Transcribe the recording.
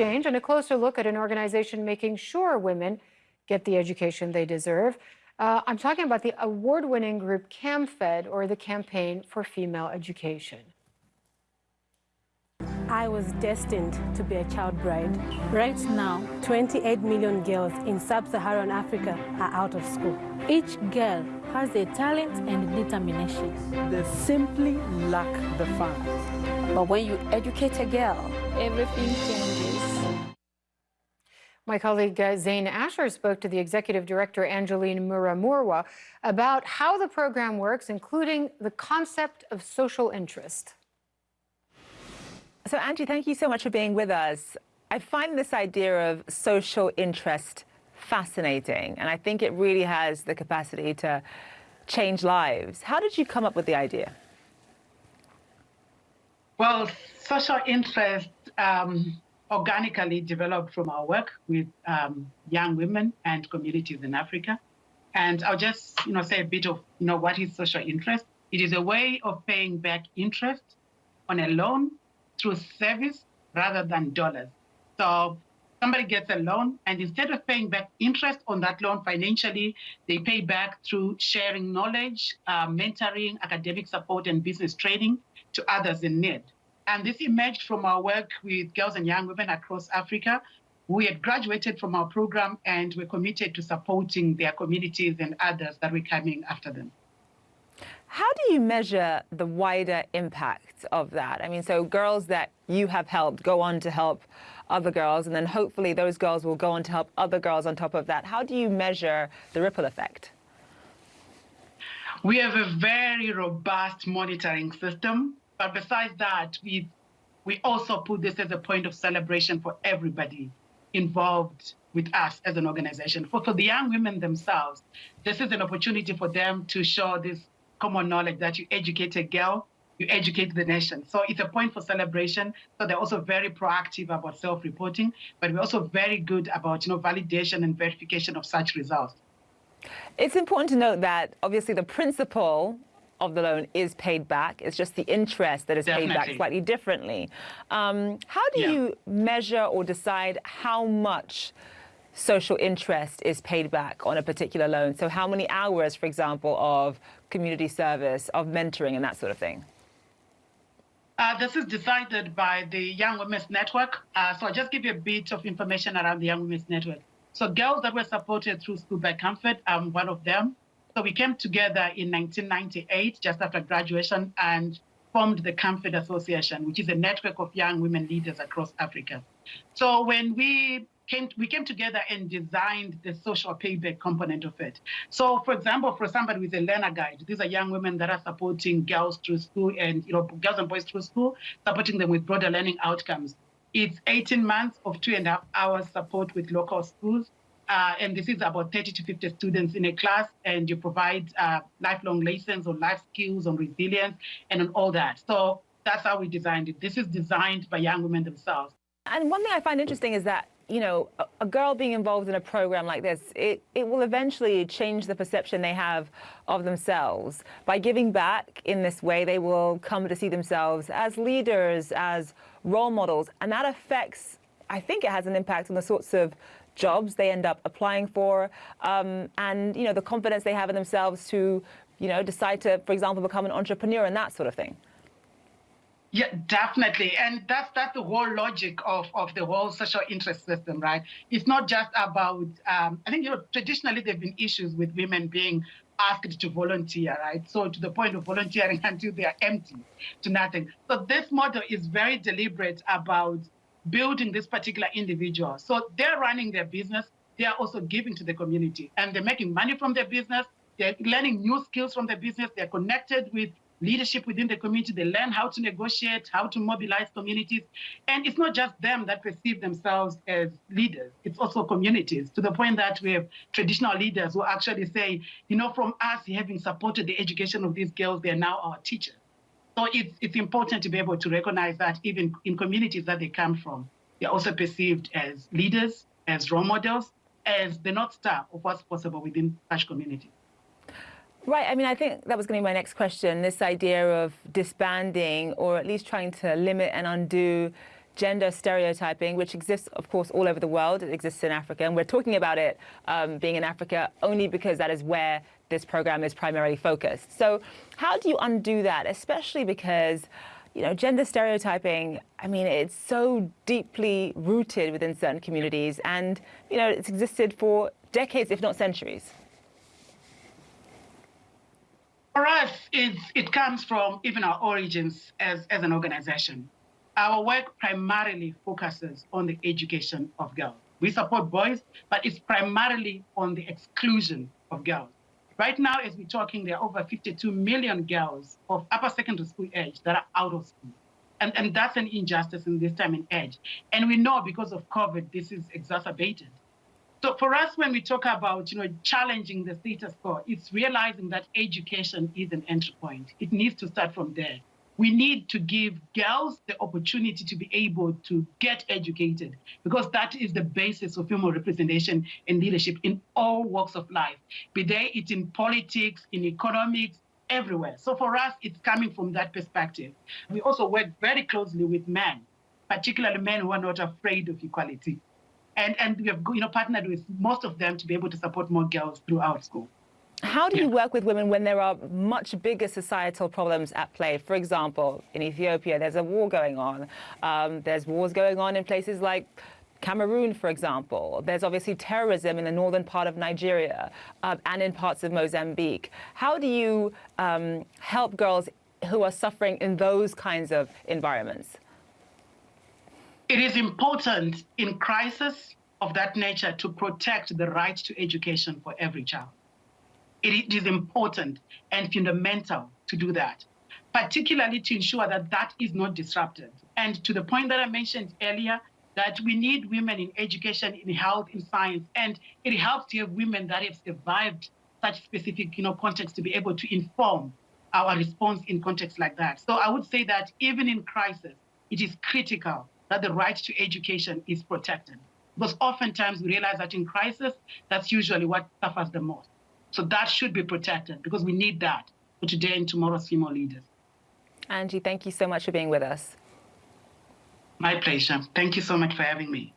exchange and a closer look at an organization making sure women get the education they deserve. Uh, I'm talking about the award-winning group CAMFED, or the Campaign for Female Education. I was destined to be a child bride. Right now, 28 million girls in sub-Saharan Africa are out of school. Each girl has a talent and determination. They simply lack the funds. But when you educate a girl, everything changes. My colleague uh, Zain Asher spoke to the executive director Angeline Murimirwa about how the program works, including the concept of social interest. So, Angie, thank you so much for being with us. I find this idea of social interest fascinating, and I think it really has the capacity to change lives. How did you come up with the idea? Well, social interest um, organically developed from our work with um, young women and communities in Africa. And I'll just, you know, say a bit of, you know, what is social interest? It is a way of paying back interest on a loan through service rather than dollars. So somebody gets a loan and instead of paying back interest on that loan financially, they pay back through sharing knowledge, uh, mentoring, academic support, and business training to others in need. And this emerged from our work with girls and young women across Africa. We had graduated from our program and we're committed to supporting their communities and others that were coming after them. Do you measure the wider impact of that? I mean, so girls that you have helped go on to help other girls, and then hopefully those girls will go on to help other girls on top of that. How do you measure the ripple effect? We have a very robust monitoring system, but besides that, we we also put this as a point of celebration for everybody involved with us as an organization. For, for the young women themselves, this is an opportunity for them to show this common knowledge that you educate a girl, you educate the nation. So it's a point for celebration. So they're also very proactive about self-reporting, but we're also very good about you know validation and verification of such results. It's important to note that obviously the principal of the loan is paid back. It's just the interest that is Definitely. paid back slightly differently. Um, how do yeah. you measure or decide how much social interest is paid back on a particular loan. So how many hours, for example, of community service, of mentoring and that sort of thing? Uh, this is decided by the Young Women's Network. Uh, so I'll just give you a bit of information around the Young Women's Network. So girls that were supported through School by CAMFED, I'm one of them. So we came together in 1998, just after graduation, and formed the CAMFED Association, which is a network of young women leaders across Africa. So when we came, we came together and designed the social payback component of it. So, for example, for somebody with a learner guide, these are young women that are supporting girls through school and you know girls and boys through school, supporting them with broader learning outcomes. It's 18 months of two and a half hours support with local schools. Uh, and this is about 30 to 50 students in a class, and you provide uh, lifelong lessons on life skills, on resilience, and on all that. So that's how we designed it. This is designed by young women themselves. And one thing I find interesting is that you know, a, a, girl being involved in a program like this, it, it will eventually change the perception they have of themselves. By giving back in this way, they will come to see themselves as leaders, as role models, and that affects, I think it has an impact on the sorts of jobs they end up applying for, um, and, you know, the confidence they have in themselves to, you know, decide to, for example, become an entrepreneur and that sort of thing. Yeah, definitely. And that's that's the whole logic of, of the whole social interest system, right? It's not just about, um, I think, you know, traditionally there have been issues with women being asked to volunteer, right? So to the point of volunteering until they are empty to nothing. So this model is very deliberate about building this particular individual. So they're running their business. They are also giving to the community and they're making money from their business. They're learning new skills from their business. They're connected with leadership within the community. They learn how to negotiate, how to mobilize communities. And it's not just them that perceive themselves as leaders, it's also communities, to the point that we have traditional leaders who actually say, you know, from us having supported the education of these girls, they're now our teachers. So it's, it's important to be able to recognize that even in communities that they come from, they're also perceived as leaders, as role models, as the North Star of what's possible within such communities. Right. I mean, I think that was going to be my next question, this idea of disbanding or at least trying to limit and undo gender stereotyping, which exists, of course, all over the world. It exists in Africa, and we're talking about it um, being in Africa only because that is where this program is primarily focused. So how do you undo that, especially because you know, gender stereotyping, I mean, it's so deeply rooted within certain communities and, you know, it's existed for decades, if not centuries. For us, it comes from even our origins as, as an organization. Our work primarily focuses on the education of girls. We support boys, but it's primarily on the exclusion of girls. Right now, as we're talking, there are over 52 million girls of upper secondary school age that are out of school. And, and that's an injustice in this time and age. And we know because of COVID, this is exacerbated. So for us, when we talk about, you know, challenging the status quo, it's realizing that education is an entry point. It needs to start from there we need to give girls the opportunity to be able to get educated because that is the basis of female representation and leadership in all walks of life, be they it in politics, in economics, everywhere. So for us, it's coming from that perspective. We also work very closely with men, particularly men who are not afraid of equality. And, and we have you know, partnered with most of them to be able to support more girls throughout school. How do you work with women when there are much bigger societal problems at play? For example, in Ethiopia, there's a war going on. Um, there's wars going on in places like Cameroon, for example. There's obviously terrorism in the northern part of Nigeria uh, and in parts of Mozambique. How do you um, help girls who are suffering in those kinds of environments? It is important in crisis of that nature to protect the right to education for every child it is important and fundamental to do that, particularly to ensure that that is not disrupted. And to the point that I mentioned earlier, that we need women in education, in health, in science, and it helps to have women that have survived such specific you know, context to be able to inform our response in contexts like that. So I would say that even in crisis, it is critical that the right to education is protected. Because oftentimes we realize that in crisis, that's usually what suffers the most. So that should be protected because we need that for today and tomorrow's female leaders. Angie, thank you so much for being with us. My pleasure. Thank you so much for having me.